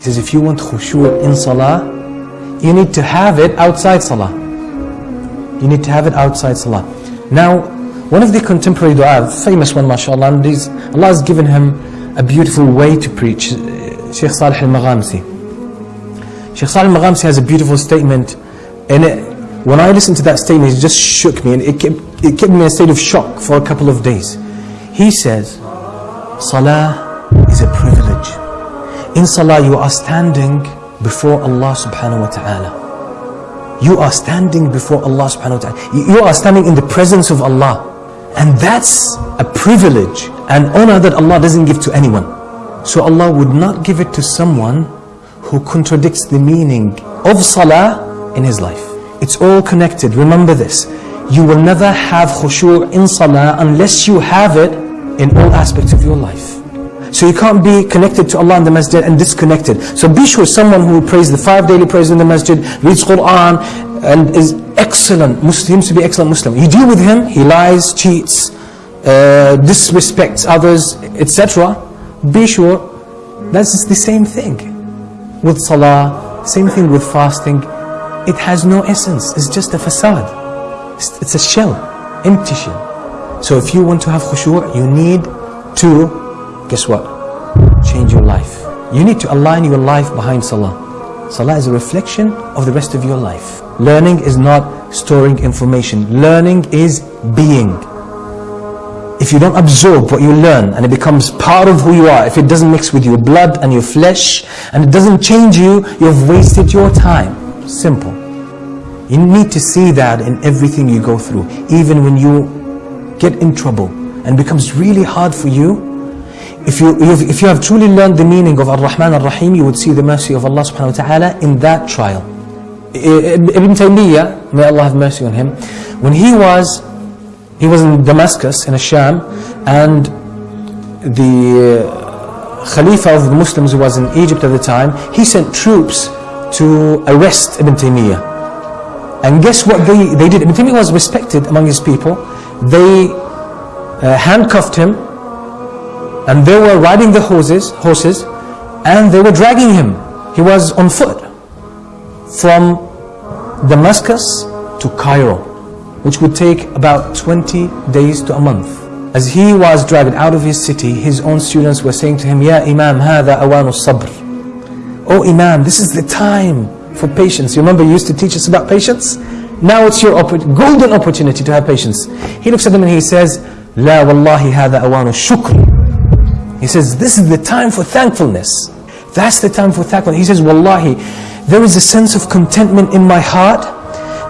He says, if you want khushu' in salah, you need to have it outside salah. You need to have it outside salah. Now, one of the contemporary dua, famous one, mashallah, and Allah has given him a beautiful way to preach. Uh, Sheikh Salih al-Maghamsi. Sheikh Salih al-Maghamsi has a beautiful statement, and it, when I listened to that statement, it just shook me, and it kept, it kept me in a state of shock for a couple of days. He says, Salah is a privilege. In Salah, you are standing before Allah subhanahu wa ta'ala. You are standing before Allah subhanahu wa ta'ala. You are standing in the presence of Allah. And that's a privilege and honor that Allah doesn't give to anyone. So Allah would not give it to someone who contradicts the meaning of salah in his life. It's all connected. Remember this. You will never have khushu' in salah unless you have it in all aspects of your life. So you can't be connected to Allah in the masjid and disconnected. So be sure someone who prays the five daily prayers in the masjid, reads Quran, and is excellent, seems to be excellent Muslim. You deal with him, he lies, cheats, uh, disrespects others, etc. Be sure that's the same thing. With salah, same thing with fasting. It has no essence, it's just a facade. It's, it's a shell, empty shell. So if you want to have khushu', you need to guess what? Change your life. You need to align your life behind Salah. Salah is a reflection of the rest of your life. Learning is not storing information. Learning is being. If you don't absorb what you learn and it becomes part of who you are, if it doesn't mix with your blood and your flesh and it doesn't change you, you've wasted your time. Simple. You need to see that in everything you go through. Even when you get in trouble and becomes really hard for you, if you, if you have truly learned the meaning of Ar-Rahman Ar-Rahim, you would see the mercy of Allah subhanahu wa ta'ala in that trial. Ibn Taymiyyah, may Allah have mercy on him, when he was, he was in Damascus, in Asham, and the Khalifa of the Muslims who was in Egypt at the time, he sent troops to arrest Ibn Taymiyyah. And guess what they, they did? Ibn Taymiyyah was respected among his people. They uh, handcuffed him and they were riding the horses, horses and they were dragging him. He was on foot from Damascus to Cairo, which would take about 20 days to a month. As he was dragged out of his city, his own students were saying to him, Ya Imam, هذا أوان الصبر. Oh Imam, this is the time for patience. You remember you used to teach us about patience? Now it's your golden opportunity to have patience. He looks at them and he says, لا والله هذا أوان الشكر. He says, this is the time for thankfulness. That's the time for thankfulness. He says, Wallahi, there is a sense of contentment in my heart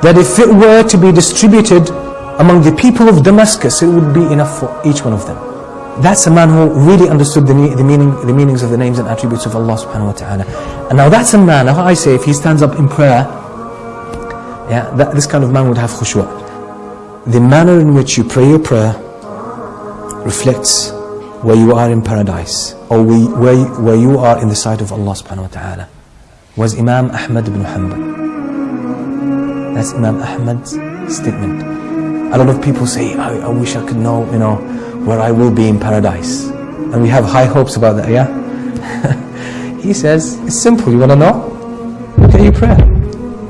that if it were to be distributed among the people of Damascus, it would be enough for each one of them. That's a man who really understood the, the, meaning, the meanings of the names and attributes of Allah subhanahu wa ta'ala. And now that's a man, I say, if he stands up in prayer, yeah, that, this kind of man would have khushu'. The manner in which you pray your prayer reflects where you are in paradise or where, where you are in the sight of Allah subhanahu wa ta'ala was Imam Ahmad ibn Hanbal. That's Imam Ahmad's statement. A lot of people say, I, I wish I could know, you know, where I will be in paradise. And we have high hopes about that, yeah? he says, it's simple, you want to know? Look at your prayer.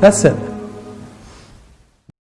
That's it.